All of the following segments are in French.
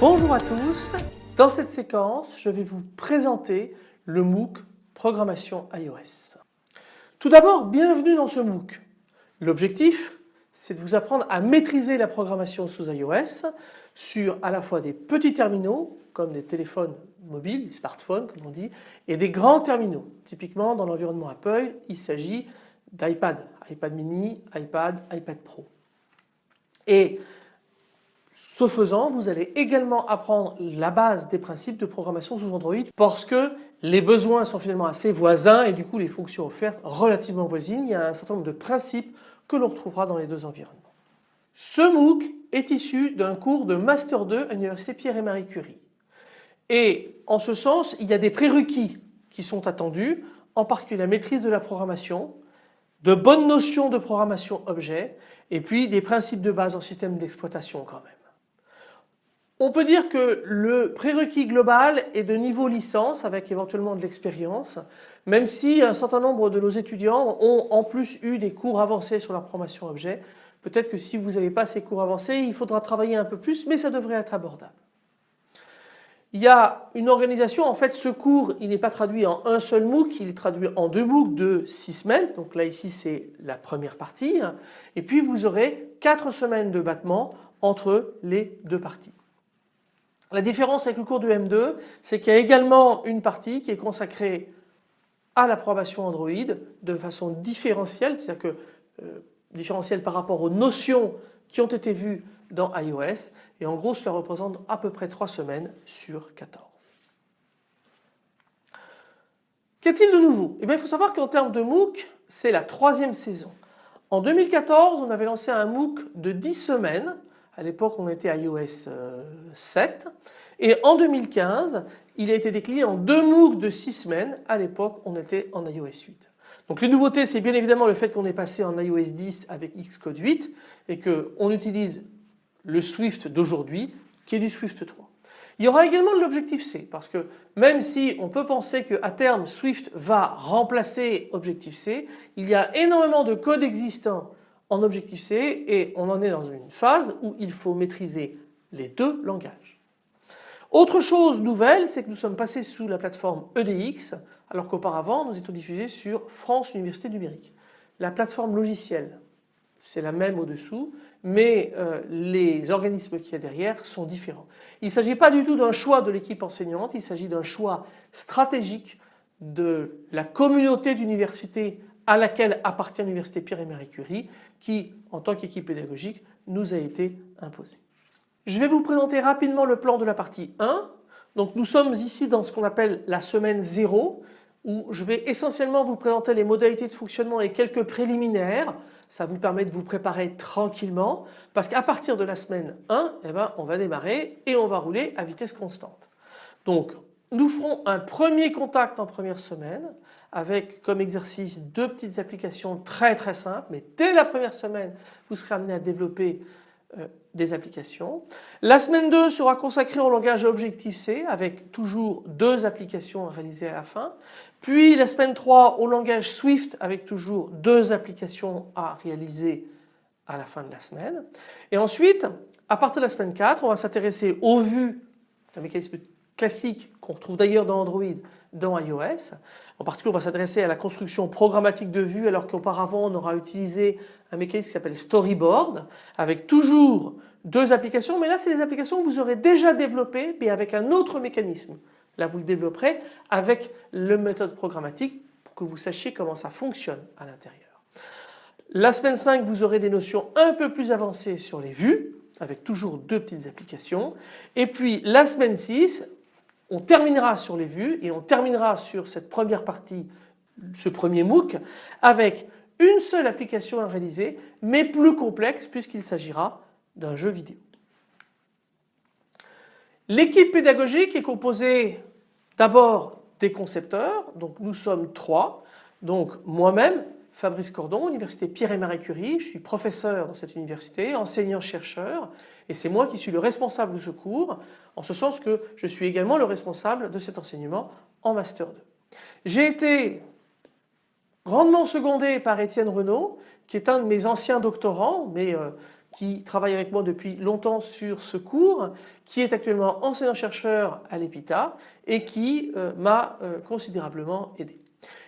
Bonjour à tous, dans cette séquence je vais vous présenter le MOOC Programmation iOS. Tout d'abord bienvenue dans ce MOOC. L'objectif c'est de vous apprendre à maîtriser la programmation sous iOS sur à la fois des petits terminaux comme des téléphones mobiles, des smartphones comme on dit, et des grands terminaux. Typiquement dans l'environnement Apple il s'agit d'iPad, iPad mini, iPad, iPad Pro. Et ce faisant, vous allez également apprendre la base des principes de programmation sous Android parce que les besoins sont finalement assez voisins et du coup les fonctions offertes relativement voisines. Il y a un certain nombre de principes que l'on retrouvera dans les deux environnements. Ce MOOC est issu d'un cours de Master 2 à l'Université Pierre et Marie Curie. Et en ce sens, il y a des prérequis qui sont attendus, en particulier la maîtrise de la programmation, de bonnes notions de programmation objet et puis des principes de base en système d'exploitation quand même. On peut dire que le prérequis global est de niveau licence avec éventuellement de l'expérience, même si un certain nombre de nos étudiants ont en plus eu des cours avancés sur la programmation objet. Peut-être que si vous n'avez pas ces cours avancés, il faudra travailler un peu plus, mais ça devrait être abordable. Il y a une organisation, en fait ce cours il n'est pas traduit en un seul MOOC, il est traduit en deux MOOC de six semaines, donc là ici c'est la première partie, et puis vous aurez quatre semaines de battement entre les deux parties. La différence avec le cours de M2, c'est qu'il y a également une partie qui est consacrée à l'approbation Android de façon différentielle, c'est-à-dire que euh, différentielle par rapport aux notions qui ont été vues dans iOS et en gros cela représente à peu près 3 semaines sur 14. Qu'est-il de nouveau? Eh bien il faut savoir qu'en termes de MOOC c'est la troisième saison. En 2014 on avait lancé un MOOC de 10 semaines à l'époque on était à iOS 7 euh, et en 2015 il a été décliné en deux MOOC de 6 semaines. À l'époque on était en iOS 8. Donc les nouveautés c'est bien évidemment le fait qu'on est passé en iOS 10 avec Xcode 8 et qu'on utilise le Swift d'aujourd'hui qui est du Swift 3. Il y aura également de l'Objective-C parce que même si on peut penser qu'à terme Swift va remplacer Objective-C, il y a énormément de code existant en Objective-C et on en est dans une phase où il faut maîtriser les deux langages. Autre chose nouvelle, c'est que nous sommes passés sous la plateforme EDX alors qu'auparavant nous étions diffusés sur France Université Numérique. La plateforme logicielle, c'est la même au-dessous, mais euh, les organismes qu'il y a derrière sont différents. Il ne s'agit pas du tout d'un choix de l'équipe enseignante, il s'agit d'un choix stratégique de la communauté d'universités à laquelle appartient l'Université Pierre et Marie Curie qui, en tant qu'équipe pédagogique, nous a été imposée. Je vais vous présenter rapidement le plan de la partie 1. Donc nous sommes ici dans ce qu'on appelle la semaine 0 où je vais essentiellement vous présenter les modalités de fonctionnement et quelques préliminaires. Ça vous permet de vous préparer tranquillement parce qu'à partir de la semaine 1, eh ben, on va démarrer et on va rouler à vitesse constante. Donc nous ferons un premier contact en première semaine avec comme exercice deux petites applications très très simples mais dès la première semaine vous serez amené à développer euh, des applications. La semaine 2 sera consacrée au langage Objective-C avec toujours deux applications à réaliser à la fin. Puis la semaine 3 au langage Swift avec toujours deux applications à réaliser à la fin de la semaine. Et ensuite, à partir de la semaine 4, on va s'intéresser aux vues, un mécanisme classique qu'on retrouve d'ailleurs dans Android, dans iOS. En particulier, on va s'adresser à la construction programmatique de vues alors qu'auparavant on aura utilisé un mécanisme qui s'appelle Storyboard avec toujours deux applications mais là c'est des applications que vous aurez déjà développées mais avec un autre mécanisme. Là vous le développerez avec le méthode programmatique pour que vous sachiez comment ça fonctionne à l'intérieur. La semaine 5 vous aurez des notions un peu plus avancées sur les vues avec toujours deux petites applications et puis la semaine 6 on terminera sur les vues et on terminera sur cette première partie, ce premier MOOC avec une seule application à réaliser mais plus complexe puisqu'il s'agira d'un jeu vidéo. L'équipe pédagogique est composée d'abord des concepteurs, donc nous sommes trois, donc moi-même, Fabrice Cordon, Université Pierre et Marie Curie. Je suis professeur dans cette université, enseignant-chercheur et c'est moi qui suis le responsable de ce cours en ce sens que je suis également le responsable de cet enseignement en Master 2. J'ai été grandement secondé par Étienne Renaud qui est un de mes anciens doctorants mais euh, qui travaille avec moi depuis longtemps sur ce cours, qui est actuellement enseignant-chercheur à l'EPITA et qui euh, m'a euh, considérablement aidé.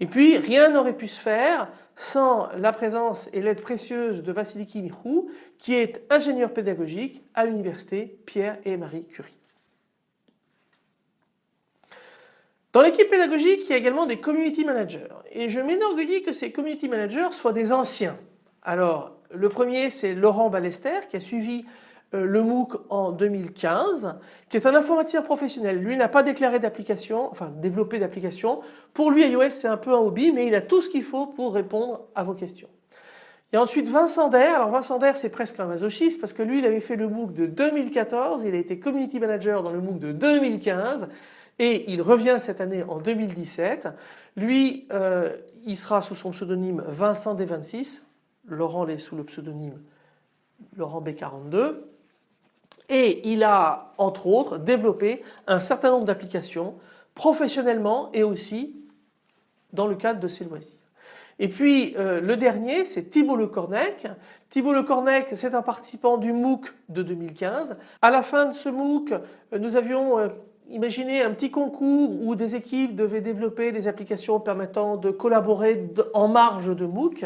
Et puis rien n'aurait pu se faire sans la présence et l'aide précieuse de Vassiliki Mihrou qui est ingénieur pédagogique à l'université Pierre et Marie Curie. Dans l'équipe pédagogique, il y a également des community managers et je m'énorgueillis que ces community managers soient des anciens. Alors le premier c'est Laurent Ballester qui a suivi le MOOC en 2015, qui est un informaticien professionnel. Lui n'a pas déclaré d'application, enfin développé d'application. Pour lui iOS c'est un peu un hobby mais il a tout ce qu'il faut pour répondre à vos questions. Il ensuite Vincent Der. Alors Vincent Der c'est presque un masochiste parce que lui il avait fait le MOOC de 2014, il a été community manager dans le MOOC de 2015 et il revient cette année en 2017. Lui euh, il sera sous son pseudonyme Vincent D26, Laurent l'est sous le pseudonyme Laurent B42 et il a entre autres développé un certain nombre d'applications professionnellement et aussi dans le cadre de ses loisirs. Et puis euh, le dernier c'est Thibault Lecornec. Thibault Lecornec c'est un participant du MOOC de 2015. À la fin de ce MOOC euh, nous avions imaginé un petit concours où des équipes devaient développer des applications permettant de collaborer en marge de MOOC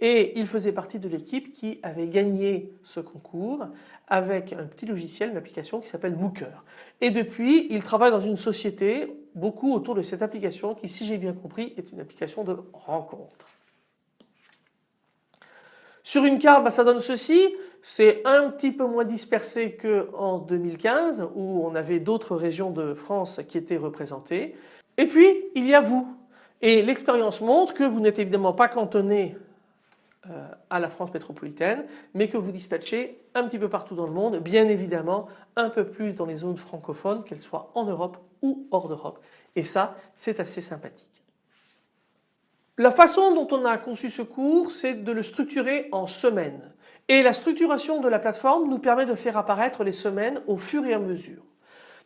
et il faisait partie de l'équipe qui avait gagné ce concours avec un petit logiciel, une application qui s'appelle Mooker. Et depuis, il travaille dans une société beaucoup autour de cette application qui, si j'ai bien compris, est une application de rencontre. Sur une carte, bah, ça donne ceci. C'est un petit peu moins dispersé qu'en 2015 où on avait d'autres régions de France qui étaient représentées. Et puis, il y a vous. Et l'expérience montre que vous n'êtes évidemment pas cantonné euh, à la France métropolitaine, mais que vous dispatchez un petit peu partout dans le monde, bien évidemment un peu plus dans les zones francophones, qu'elles soient en Europe ou hors d'Europe. Et ça, c'est assez sympathique. La façon dont on a conçu ce cours, c'est de le structurer en semaines. Et la structuration de la plateforme nous permet de faire apparaître les semaines au fur et à mesure.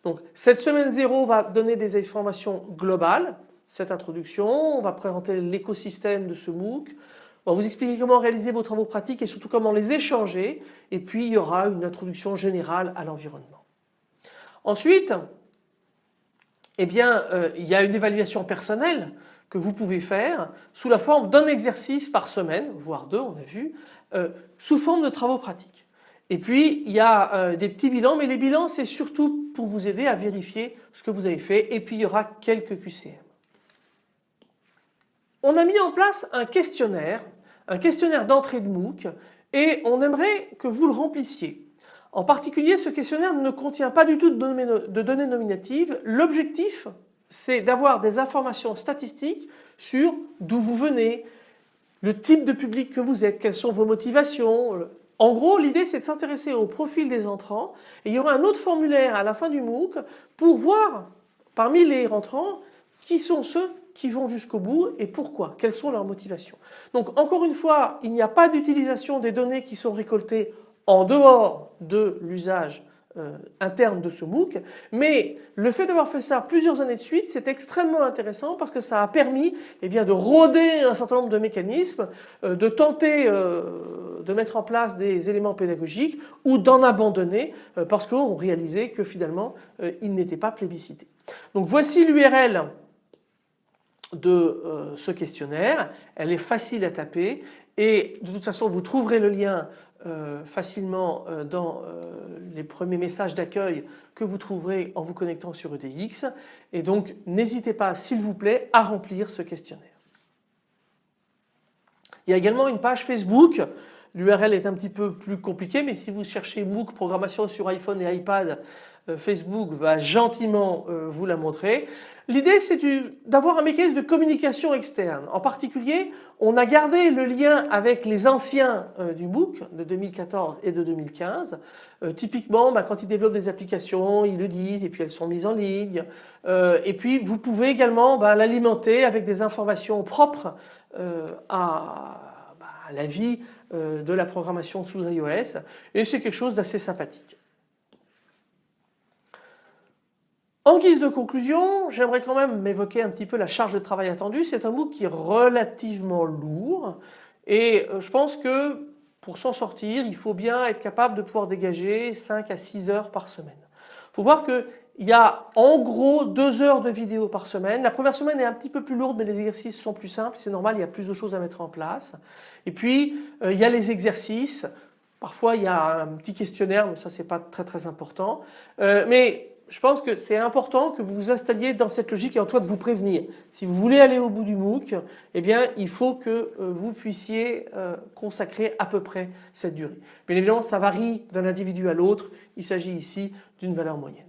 Donc cette semaine 0 va donner des informations globales, cette introduction, on va présenter l'écosystème de ce MOOC, on va vous expliquer comment réaliser vos travaux pratiques et surtout comment les échanger et puis il y aura une introduction générale à l'environnement. Ensuite, eh bien, euh, il y a une évaluation personnelle que vous pouvez faire sous la forme d'un exercice par semaine, voire deux on a vu, euh, sous forme de travaux pratiques. Et puis il y a euh, des petits bilans, mais les bilans c'est surtout pour vous aider à vérifier ce que vous avez fait et puis il y aura quelques QCM. On a mis en place un questionnaire un questionnaire d'entrée de MOOC et on aimerait que vous le remplissiez. En particulier, ce questionnaire ne contient pas du tout de données nominatives. L'objectif, c'est d'avoir des informations statistiques sur d'où vous venez, le type de public que vous êtes, quelles sont vos motivations. En gros, l'idée c'est de s'intéresser au profil des entrants et il y aura un autre formulaire à la fin du MOOC pour voir parmi les rentrants qui sont ceux qui vont jusqu'au bout et pourquoi, quelles sont leurs motivations. Donc encore une fois, il n'y a pas d'utilisation des données qui sont récoltées en dehors de l'usage euh, interne de ce MOOC, mais le fait d'avoir fait ça plusieurs années de suite, c'est extrêmement intéressant parce que ça a permis eh bien, de rôder un certain nombre de mécanismes, euh, de tenter euh, de mettre en place des éléments pédagogiques ou d'en abandonner parce qu'on réalisait que finalement ils n'étaient pas plébiscités. Donc voici l'URL de ce questionnaire. Elle est facile à taper et de toute façon vous trouverez le lien euh, facilement euh, dans les premiers messages d'accueil que vous trouverez en vous connectant sur EDX et donc n'hésitez pas s'il vous plaît à remplir ce questionnaire. Il y a également une page Facebook L'URL est un petit peu plus compliquée mais si vous cherchez MOOC programmation sur iPhone et iPad Facebook va gentiment vous la montrer. L'idée c'est d'avoir un mécanisme de communication externe. En particulier on a gardé le lien avec les anciens euh, du MOOC de 2014 et de 2015. Euh, typiquement bah, quand ils développent des applications ils le disent et puis elles sont mises en ligne. Euh, et puis vous pouvez également bah, l'alimenter avec des informations propres bah, à, la vie de la programmation sous iOS et c'est quelque chose d'assez sympathique. En guise de conclusion, j'aimerais quand même m'évoquer un petit peu la charge de travail attendue. C'est un MOOC qui est relativement lourd et euh, je pense que pour s'en sortir, il faut bien être capable de pouvoir dégager 5 à 6 heures par semaine. Il faut voir qu'il y a en gros 2 heures de vidéo par semaine. La première semaine est un petit peu plus lourde mais les exercices sont plus simples, c'est normal, il y a plus de choses à mettre en place. Et puis euh, il y a les exercices, parfois il y a un petit questionnaire mais ça c'est pas très très important. Euh, mais je pense que c'est important que vous vous installiez dans cette logique et en toi de vous prévenir. Si vous voulez aller au bout du MOOC, eh bien il faut que euh, vous puissiez euh, consacrer à peu près cette durée. Bien évidemment ça varie d'un individu à l'autre, il s'agit ici d'une valeur moyenne.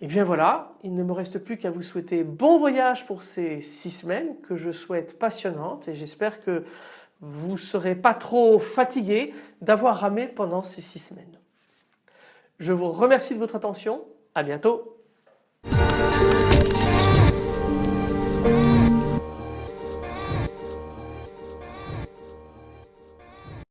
Et bien voilà, il ne me reste plus qu'à vous souhaiter bon voyage pour ces six semaines que je souhaite passionnantes et j'espère que vous ne serez pas trop fatigué d'avoir ramé pendant ces six semaines. Je vous remercie de votre attention à bientôt.